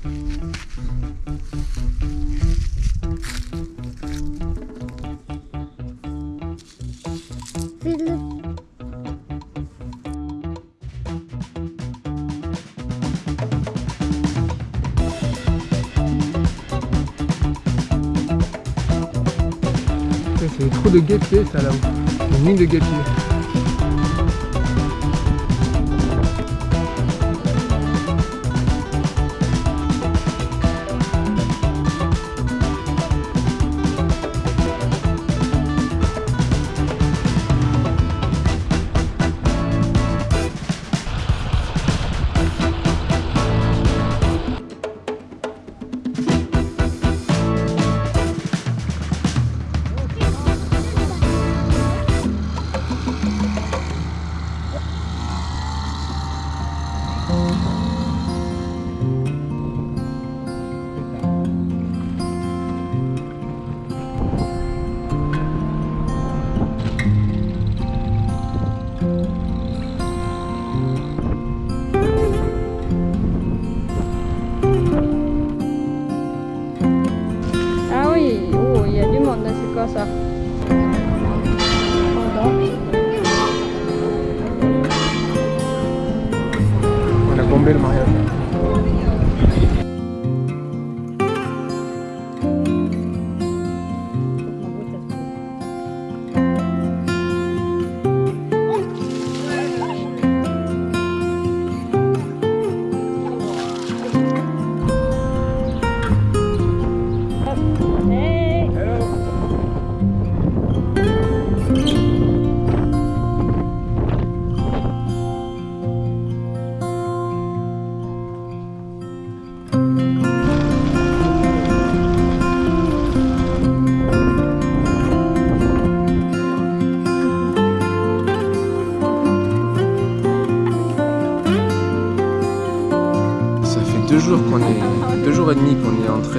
C'est des trous de guêpiers ça là-haut. Une ligne de guêpiers. Ah On a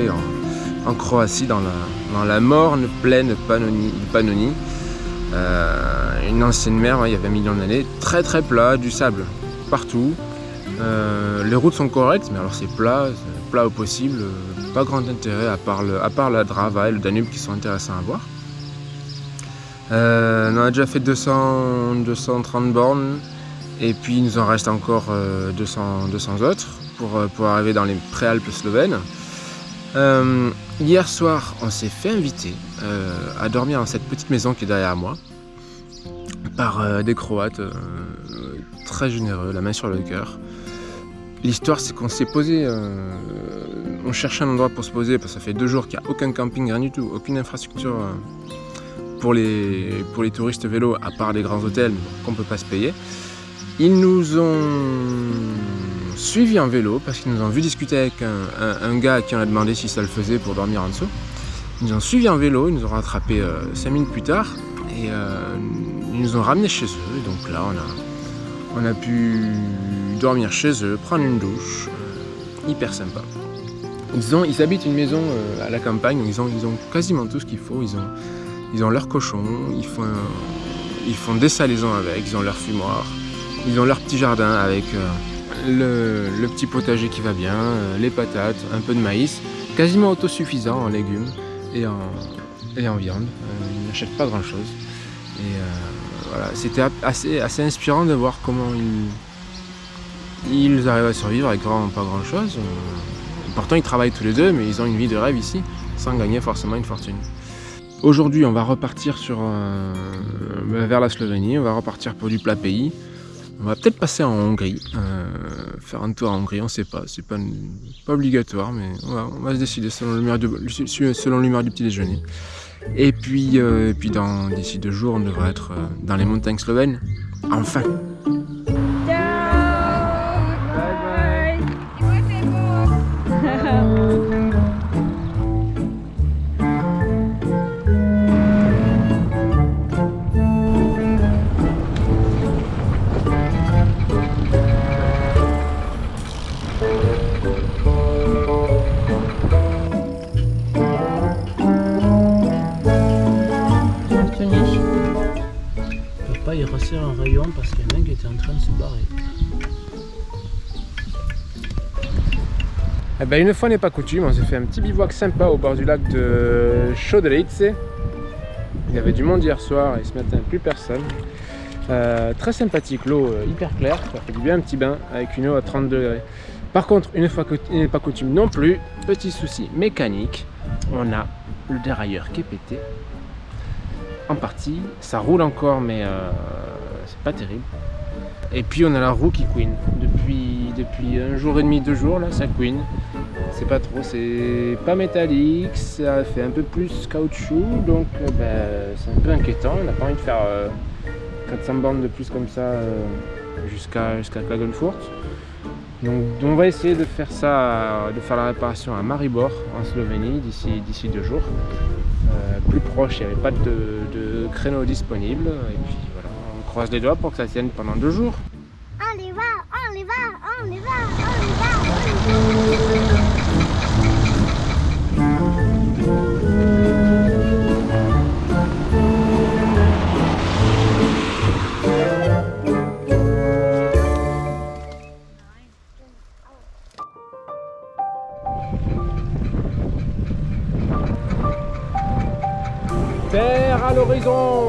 en, Croatie dans la, morne plaine Pannonie, Pannonie. Euh, une ancienne mer, il y avait un million d'années, très très plat, du sable partout. Euh, les routes sont correctes, mais alors c'est plat, plat au possible, pas grand intérêt à part, la Drava et le Danube qui sont intéressants à voir. Euh, on a déjà fait 200, 230 bornes et puis il nous en reste encore euh, 200, 200 autres pour arriver dans les préalpes slovènes. Euh, hier soir, on s'est fait inviter euh, à dormir dans cette petite maison qui est derrière moi par euh, des Croates très généreux, la main sur le cœur. L'histoire, c'est qu'on s'est posé, on cherchait un endroit pour se poser parce que ça fait deux jours qu'il n'y a aucun camping, rien du tout, aucune infrastructure pour, les, pour les touristes vélos à part des grands hôtels qu'on ne peut pas se payer. Ils nous ont suivis en vélo parce qu'ils nous ont vu discuter avec un, gars qui on a demandé si ça le faisait pour dormir en dessous. Ils nous ont suivis en vélo, ils nous ont rattrapés 5 minutes plus tard et euh, ils nous ont ramenés chez eux. Et donc là, on a, on a pu dormir chez eux, prendre une douche, euh, hyper sympa. Ils, ont, ils habitent une maison euh, à la campagne, ils ont, ils ont quasiment tout ce qu'il faut. Ils ont, ils ont leur cochon, ils font, ils font des salaisons avec, ils ont leur fumoir, ils ont leur petit jardin avec euh, le, petit potager qui va bien, euh, les patates, un peu de maïs, quasiment autosuffisant en légumes et en, viande. Euh, ils n'achètent pas grand chose. Et euh, c'était assez, inspirant de voir comment ils, arrivent à survivre avec pas grand chose. pourtant, ils travaillent tous les deux, mais ils ont une vie de rêve ici, sans gagner forcément une fortune. Aujourd'hui, on va repartir vers la Slovénie, on va repartir pour du plat pays. On va peut-être passer en Hongrie, euh, faire un tour en Hongrie, on sait pas, c'est pas, pas obligatoire, mais on va, on va se décider selon l'humeur du, selon du petit déjeuner. Et puis, euh, et puis dans d'ici deux jours, on devrait être euh, dans les montagnes slovènes. Enfin rester un rayon parce qu'il y a un mec qui était en train de se barrer. Eh ben, une fois n'est pas coutume, on s'est fait un petit bivouac sympa au bord du lac de Chaudelice. Il y avait du monde hier soir et ce matin plus personne. Euh, très sympathique, l'eau euh, hyper claire, ça fait du bien un petit bain avec une eau à 30 degrés. Par contre, une fois n'est pas coutume non plus, petit souci mécanique, on a le dérailleur qui est pété. En partie, ça roule encore mais euh, c'est pas terrible. Et puis on a la roue qui couine. Depuis, depuis un jour et demi, deux jours, là, ça couine. C'est pas trop, c'est pas métallique, ça fait un peu plus caoutchouc, donc euh, ben, c'est un peu inquiétant. On n'a pas envie de faire euh, 400 bornes de plus comme ça euh, jusqu'à jusqu'à. Donc, on va essayer de faire ça, de faire la réparation à Maribor en Slovénie d'ici deux jours. Euh, plus proche, il n'y avait pas de, de créneau disponible. Et puis croise les doigts pour que ça tienne pendant deux jours. On y va, on y va, on y va, on y va, on y va. Terre à l'horizon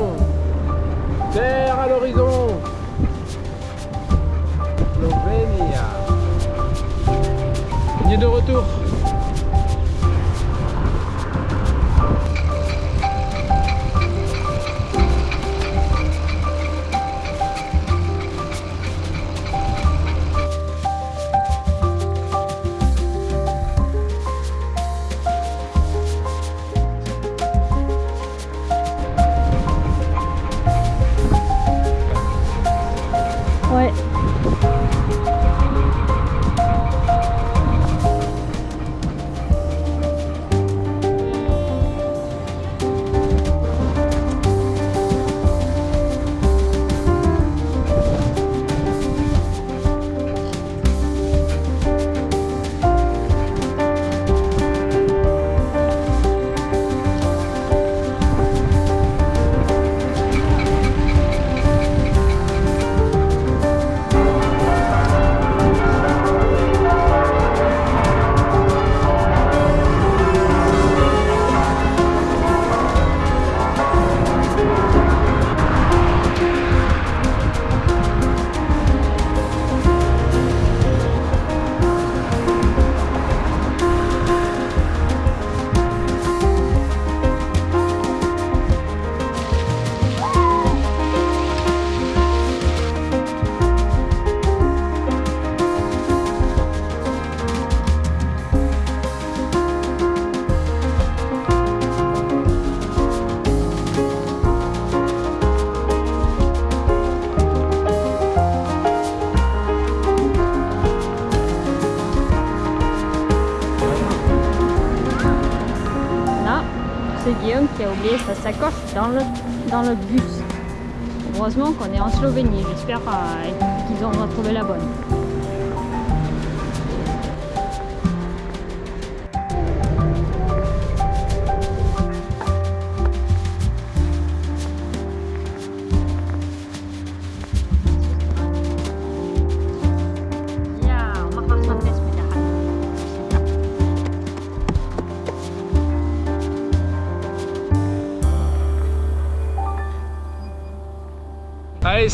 sacoche dans le, dans le bus. Heureusement qu'on est en Slovénie. J'espère euh, qu'ils ont retrouvé la bonne.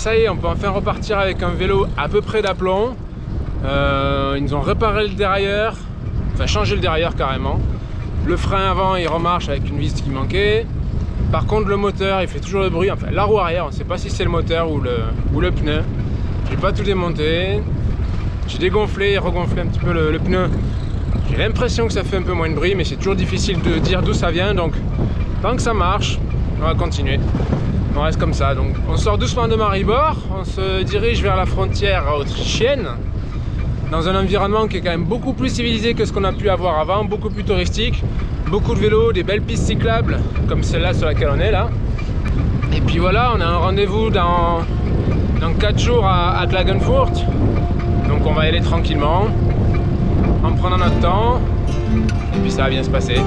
Ça y est, on peut enfin repartir avec un vélo à peu près d'aplomb. Euh, ils nous ont réparé le dérailleur, enfin changé le dérailleur carrément. Le frein avant, il remarche avec une vis qui manquait. Par contre, le moteur, il fait toujours le bruit. Enfin, la roue arrière, on ne sait pas si c'est le moteur ou le, ou le pneu. J'ai pas tout démonté. J'ai dégonflé et regonflé un petit peu le pneu. J'ai l'impression que ça fait un peu moins de bruit, mais c'est toujours difficile de dire d'où ça vient. Donc, tant que ça marche, on va continuer. On reste comme ça. Donc, on sort doucement de Maribor. On se dirige vers la frontière autrichienne. Dans un environnement qui est quand même beaucoup plus civilisé que ce qu'on a pu avoir avant, beaucoup plus touristique. Beaucoup de vélos, des belles pistes cyclables, comme celle-là sur laquelle on est là. Et puis voilà, on a un rendez-vous dans, dans 4 jours à, à Klagenfurt. Donc on va y aller tranquillement, en prenant notre temps. Et puis ça va bien se passer.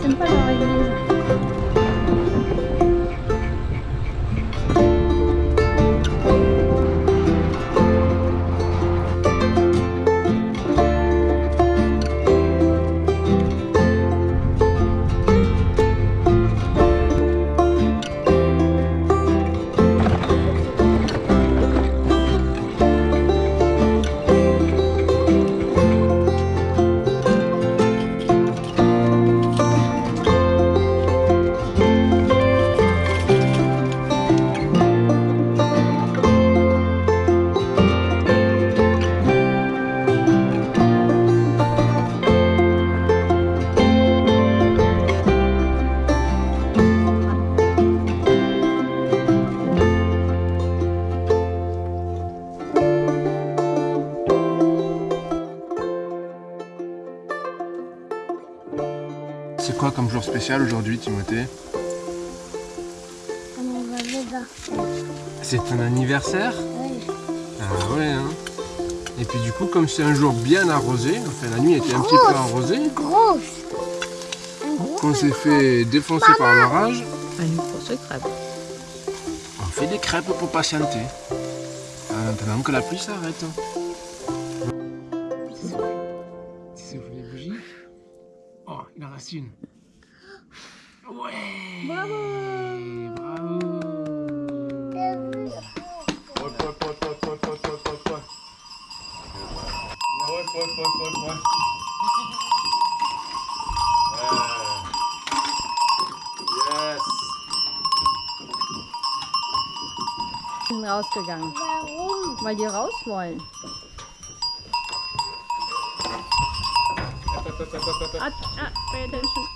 先放到 quoi comme jour spécial aujourd'hui, Timothée. C'est ton anniversaire Oui. Ah ouais, hein Et puis du coup, comme c'est un jour bien arrosé, enfin la nuit était un petit peu arrosée, Grosse. Qu'on s'est fait défoncer par l'orage, Une grosse crêpe. on fait des crêpes pour patienter. En attendant que la pluie s'arrête. Kerstin. Uey, bravo! Bravo! voll, voll, voll, voll. Yeah. Yes. Bin rausgegangen. Warum? Weil die raus wollen. Ah, ah, pay attention.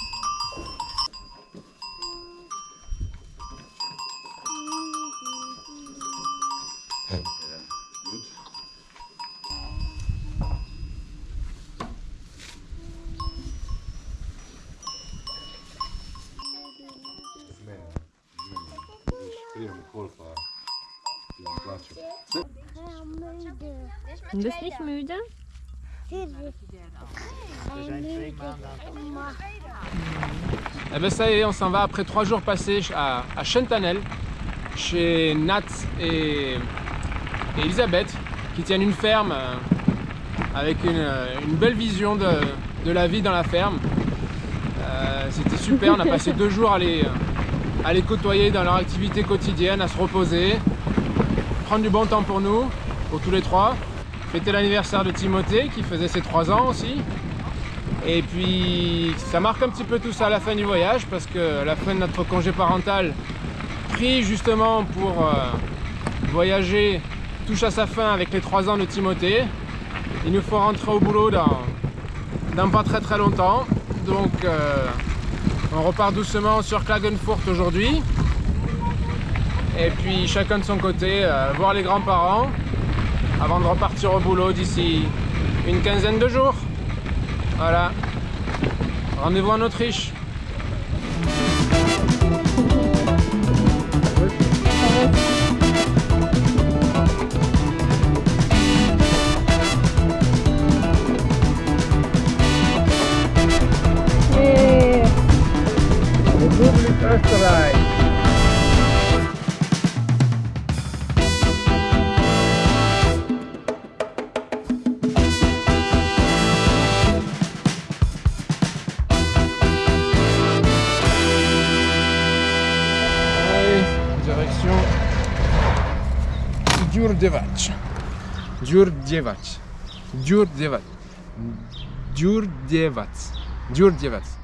Du bist nicht müde? Eh ben ça y est, on s'en va après trois jours passés à, à Chentanel, chez Nat et, et Elisabeth, qui tiennent une ferme euh, avec une, euh, une belle vision de, la vie dans la ferme. Euh, C'était super, on a passé deux jours à les côtoyer dans leur activité quotidienne, à se reposer, prendre du bon temps pour nous, pour tous les trois. Fêter l'anniversaire de Timothée qui faisait ses trois ans aussi. Et puis ça marque un petit peu tout ça à la fin du voyage parce que la fin de notre congé parental pris justement pour euh, voyager touche à sa fin avec les 3 ans de Timothée. Il nous faut rentrer au boulot dans, dans pas très très longtemps. Donc euh, on repart doucement sur Klagenfurt aujourd'hui. Et puis chacun de son côté, euh, voir les grands-parents avant de repartir au boulot d'ici une quinzaine de jours. Voilà. Rendez-vous en Autriche. Djurdjevac. Djurdjevac. Djurdjevac. Djurdjevac. Djurdjevac.